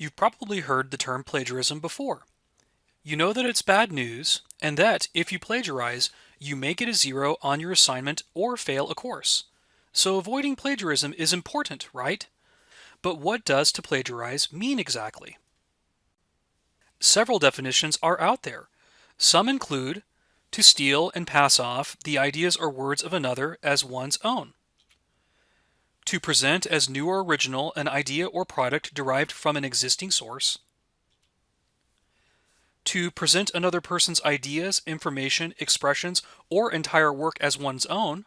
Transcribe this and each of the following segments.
You've probably heard the term plagiarism before. You know that it's bad news, and that if you plagiarize, you may get a zero on your assignment or fail a course. So avoiding plagiarism is important, right? But what does to plagiarize mean exactly? Several definitions are out there. Some include to steal and pass off the ideas or words of another as one's own. To present as new or original an idea or product derived from an existing source. To present another person's ideas, information, expressions, or entire work as one's own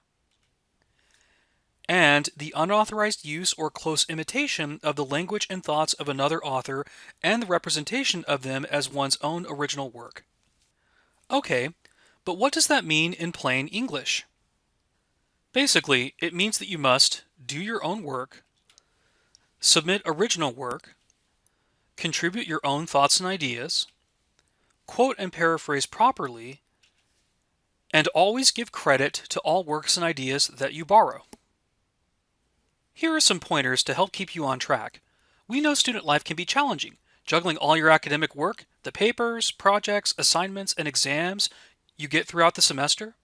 and the unauthorized use or close imitation of the language and thoughts of another author and the representation of them as one's own original work. Okay, but what does that mean in plain English? Basically, it means that you must do your own work, submit original work, contribute your own thoughts and ideas, quote and paraphrase properly, and always give credit to all works and ideas that you borrow. Here are some pointers to help keep you on track. We know student life can be challenging, juggling all your academic work, the papers, projects, assignments, and exams you get throughout the semester.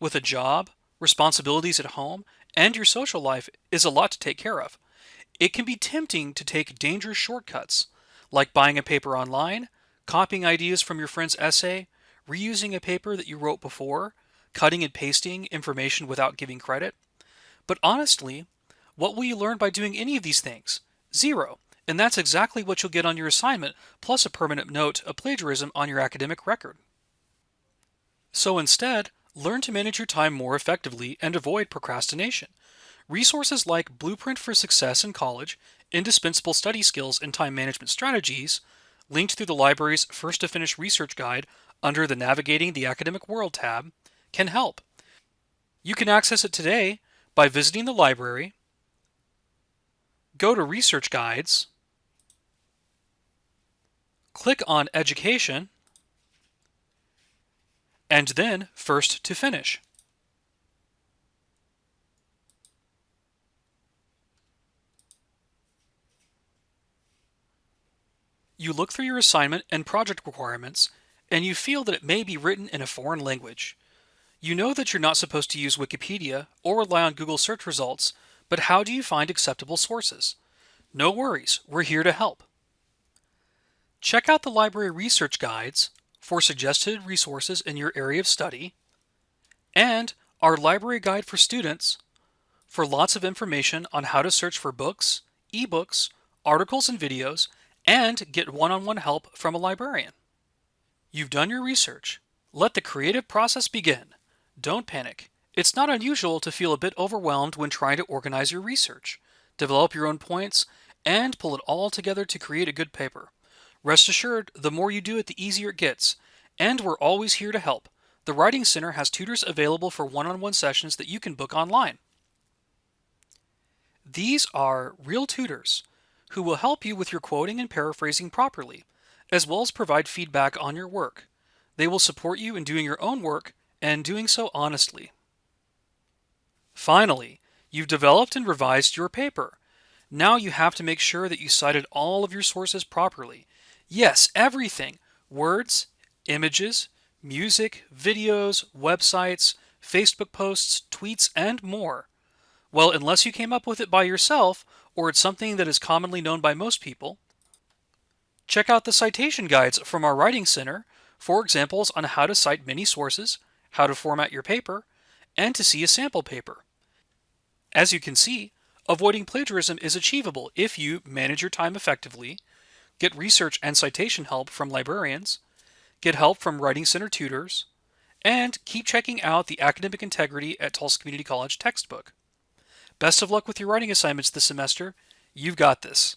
With a job, responsibilities at home, and your social life is a lot to take care of. It can be tempting to take dangerous shortcuts, like buying a paper online, copying ideas from your friend's essay, reusing a paper that you wrote before, cutting and pasting information without giving credit. But honestly, what will you learn by doing any of these things? Zero. And that's exactly what you'll get on your assignment, plus a permanent note of plagiarism on your academic record. So instead, learn to manage your time more effectively and avoid procrastination. Resources like Blueprint for Success in College, Indispensable Study Skills and Time Management Strategies, linked through the library's First to Finish Research Guide under the Navigating the Academic World tab, can help. You can access it today by visiting the library go to Research Guides, click on Education, and then First to Finish. You look through your assignment and project requirements, and you feel that it may be written in a foreign language. You know that you're not supposed to use Wikipedia or rely on Google search results but how do you find acceptable sources? No worries, we're here to help. Check out the library research guides for suggested resources in your area of study and our library guide for students for lots of information on how to search for books, ebooks, articles and videos, and get one-on-one -on -one help from a librarian. You've done your research. Let the creative process begin. Don't panic. It's not unusual to feel a bit overwhelmed when trying to organize your research, develop your own points, and pull it all together to create a good paper. Rest assured, the more you do it, the easier it gets. And we're always here to help. The Writing Center has tutors available for one-on-one -on -one sessions that you can book online. These are real tutors who will help you with your quoting and paraphrasing properly, as well as provide feedback on your work. They will support you in doing your own work and doing so honestly. Finally, you've developed and revised your paper. Now you have to make sure that you cited all of your sources properly. Yes, everything. Words, images, music, videos, websites, Facebook posts, tweets, and more. Well, unless you came up with it by yourself, or it's something that is commonly known by most people, check out the citation guides from our Writing Center for examples on how to cite many sources, how to format your paper, and to see a sample paper. As you can see, avoiding plagiarism is achievable if you manage your time effectively, get research and citation help from librarians, get help from Writing Center tutors, and keep checking out the Academic Integrity at Tulsa Community College textbook. Best of luck with your writing assignments this semester. You've got this.